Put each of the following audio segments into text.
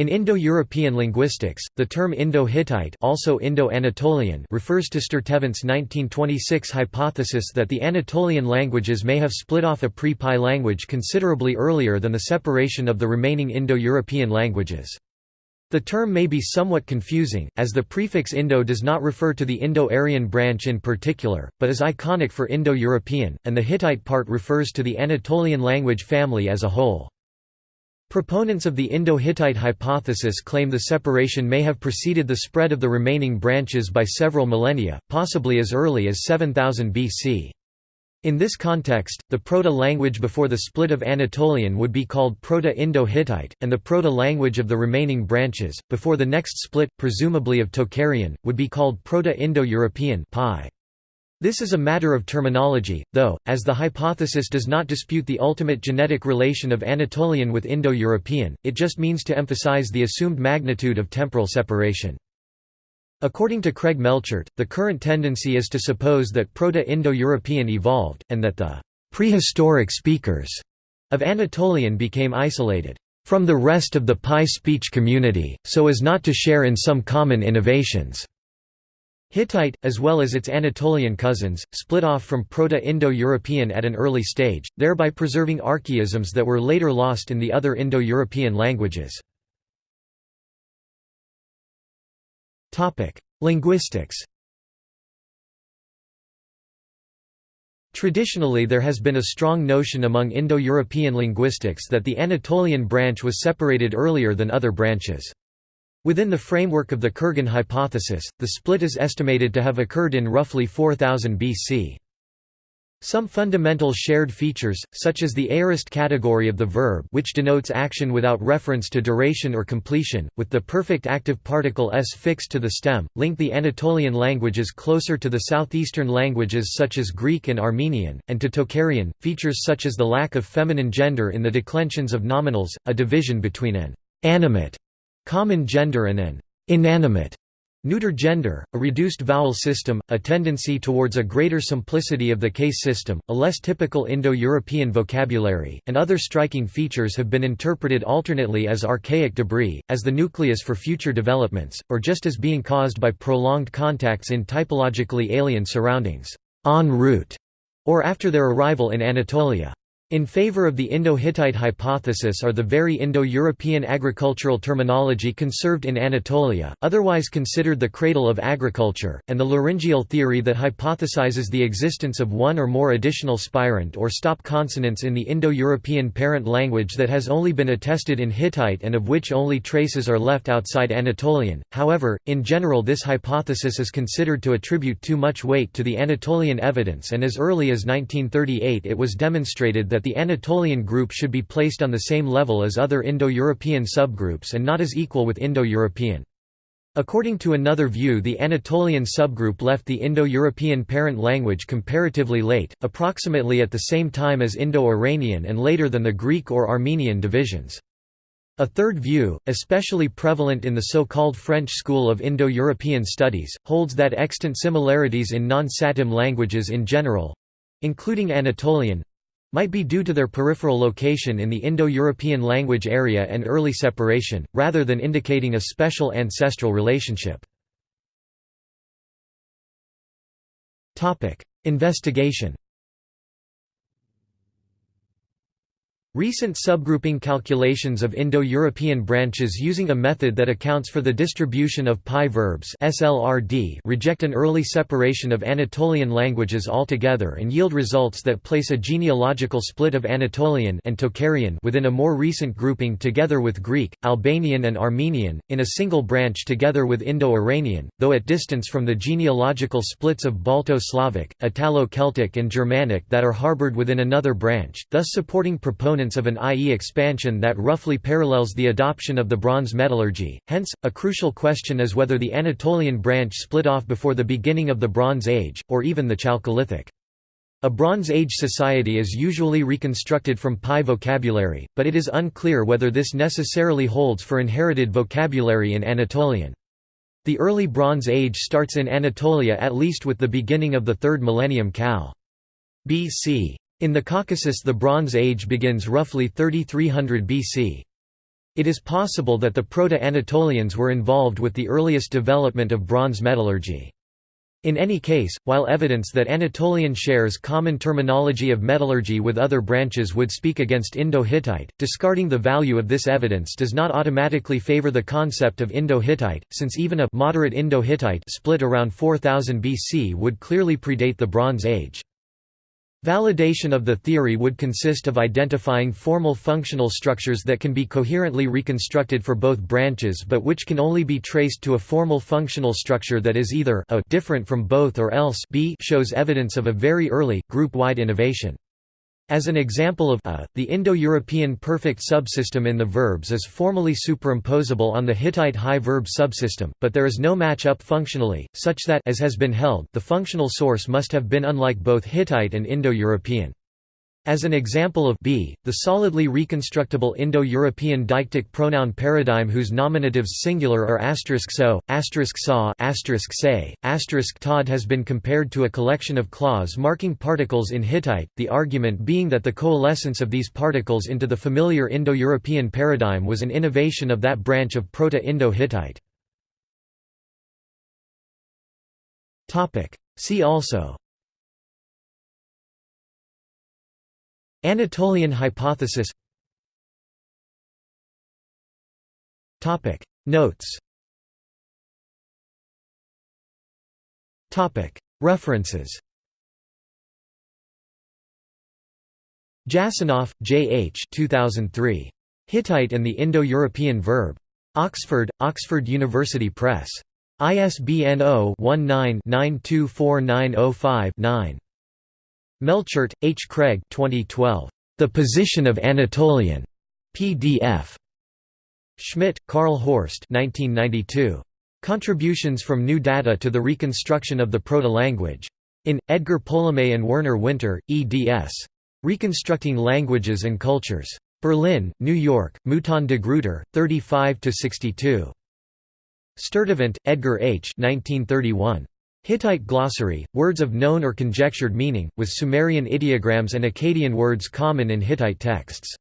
In Indo-European linguistics, the term Indo-Hittite also Indo-Anatolian refers to Sturtevant's 1926 hypothesis that the Anatolian languages may have split off a pre-PIE language considerably earlier than the separation of the remaining Indo-European languages. The term may be somewhat confusing, as the prefix Indo does not refer to the Indo-Aryan branch in particular, but is iconic for Indo-European, and the Hittite part refers to the Anatolian language family as a whole. Proponents of the Indo-Hittite hypothesis claim the separation may have preceded the spread of the remaining branches by several millennia, possibly as early as 7000 BC. In this context, the Proto-language before the split of Anatolian would be called Proto-Indo-Hittite, and the Proto-language of the remaining branches, before the next split, presumably of Tocharian, would be called Proto-Indo-European this is a matter of terminology, though, as the hypothesis does not dispute the ultimate genetic relation of Anatolian with Indo-European, it just means to emphasize the assumed magnitude of temporal separation. According to Craig Melchert, the current tendency is to suppose that Proto-Indo-European evolved, and that the prehistoric speakers of Anatolian became isolated from the rest of the PIE speech community, so as not to share in some common innovations. Hittite, as well as its Anatolian cousins, split off from Proto-Indo-European at an early stage, thereby preserving archaisms that were later lost in the other Indo-European languages. Linguistics Traditionally there has been a strong notion among Indo-European linguistics that the Anatolian branch was separated earlier than other branches. Within the framework of the Kurgan hypothesis, the split is estimated to have occurred in roughly 4000 BC. Some fundamental shared features, such as the aorist category of the verb which denotes action without reference to duration or completion, with the perfect active particle s fixed to the stem, link the Anatolian languages closer to the southeastern languages such as Greek and Armenian, and to Tocharian. Features such as the lack of feminine gender in the declensions of nominals, a division between an animate common gender and an inanimate neuter gender, a reduced vowel system, a tendency towards a greater simplicity of the case system, a less typical Indo-European vocabulary, and other striking features have been interpreted alternately as archaic debris, as the nucleus for future developments, or just as being caused by prolonged contacts in typologically alien surroundings, en route, or after their arrival in Anatolia. In favor of the Indo-Hittite hypothesis are the very Indo-European agricultural terminology conserved in Anatolia, otherwise considered the cradle of agriculture, and the laryngeal theory that hypothesizes the existence of one or more additional spirant or stop consonants in the Indo-European parent language that has only been attested in Hittite and of which only traces are left outside Anatolian. However, in general this hypothesis is considered to attribute too much weight to the Anatolian evidence and as early as 1938 it was demonstrated that that the Anatolian group should be placed on the same level as other Indo-European subgroups and not as equal with Indo-European. According to another view the Anatolian subgroup left the Indo-European parent language comparatively late, approximately at the same time as Indo-Iranian and later than the Greek or Armenian divisions. A third view, especially prevalent in the so-called French school of Indo-European studies, holds that extant similarities in non-Satem languages in general—including Anatolian, might be due to their peripheral location in the Indo-European language area and early separation, rather than indicating a special ancestral relationship. Investigation Recent subgrouping calculations of Indo-European branches using a method that accounts for the distribution of PIE verbs SLRD reject an early separation of Anatolian languages altogether and yield results that place a genealogical split of Anatolian and Tocharian within a more recent grouping together with Greek, Albanian and Armenian, in a single branch together with Indo-Iranian, though at distance from the genealogical splits of Balto-Slavic, Italo-Celtic and Germanic that are harbored within another branch, thus supporting proponents of an IE expansion that roughly parallels the adoption of the bronze metallurgy, hence, a crucial question is whether the Anatolian branch split off before the beginning of the Bronze Age, or even the Chalcolithic. A Bronze Age society is usually reconstructed from PIE vocabulary, but it is unclear whether this necessarily holds for inherited vocabulary in Anatolian. The early Bronze Age starts in Anatolia at least with the beginning of the 3rd millennium Cal. BC. In the Caucasus the Bronze Age begins roughly 3300 BC. It is possible that the Proto-Anatolians were involved with the earliest development of bronze metallurgy. In any case, while evidence that Anatolian shares common terminology of metallurgy with other branches would speak against Indo-Hittite, discarding the value of this evidence does not automatically favor the concept of Indo-Hittite, since even a moderate Indo-Hittite split around 4000 BC would clearly predate the Bronze Age. Validation of the theory would consist of identifying formal functional structures that can be coherently reconstructed for both branches but which can only be traced to a formal functional structure that is either a different from both or else b shows evidence of a very early, group-wide innovation. As an example of a, the Indo-European perfect subsystem in the verbs is formally superimposable on the Hittite high verb subsystem, but there is no match-up functionally, such that as has been held, the functional source must have been unlike both Hittite and Indo-European. As an example of b, the solidly reconstructible Indo-European deictic pronoun paradigm whose nominatives singular are asterisk so, asterisk saw, asterisk say, asterisk tod has been compared to a collection of clause marking particles in Hittite, the argument being that the coalescence of these particles into the familiar Indo-European paradigm was an innovation of that branch of Proto-Indo-Hittite. See also Anatolian hypothesis Notes References Jasanoff, J. H. 2003. Hittite and the Indo-European Verb. Oxford, Oxford University Press. ISBN 0-19-924905-9. Melchert, H. Craig 2012. The Position of Anatolian. PDF. Schmidt, Karl Horst 1992. Contributions from New Data to the Reconstruction of the Proto-Language. In, Edgar Polomé and Werner Winter, eds. Reconstructing Languages and Cultures. Berlin, New York, Mouton de Gruyter, 35–62. Sturtevant, Edgar H. 1931. Hittite glossary, words of known or conjectured meaning, with Sumerian ideograms and Akkadian words common in Hittite texts.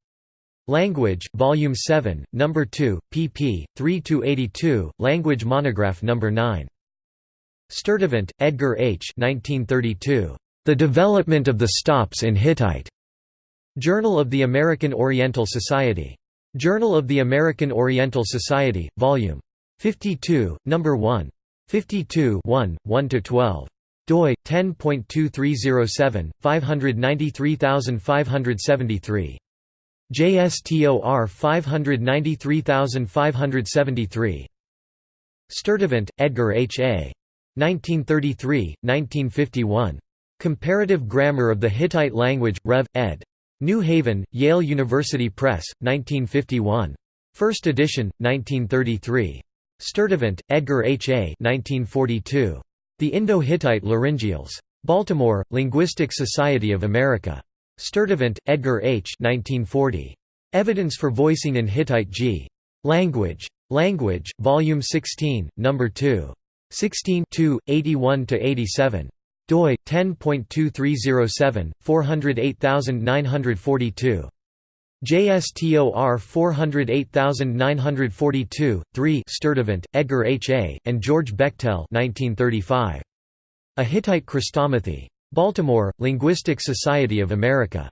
Language, Volume 7, No. 2, pp. 3–82, Language Monograph No. 9. Sturtevant, Edgar H. 1932. The Development of the Stops in Hittite. Journal of the American Oriental Society. Journal of the American Oriental Society, Vol. 52, No. 1. 52 1, 1–12 doi 10.2307 593573 JSTOR 593573 Sturtevant, Edgar H. A. 1933, 1951. Comparative Grammar of the Hittite Language, Rev. ed. New Haven, Yale University Press, 1951. First edition, 1933. Sturtevant, Edgar H. A. 1942. The Indo-Hittite Laryngeals. Baltimore, Linguistic Society of America. Sturtevant, Edgar H. 1940. Evidence for Voicing in Hittite G. Language. Language, Volume 16, No. 2. 16 81–87. doi, 10.2307, 408942. JSTOR 408942, 3 Sturtevant, Edgar H. A., and George Bechtel 1935. A Hittite Chrestomathy. Baltimore, Linguistic Society of America.